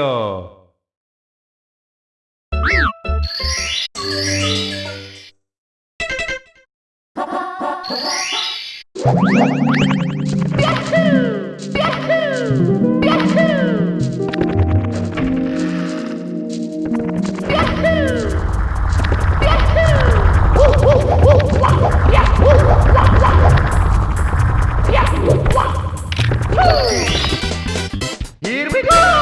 요 Here we go!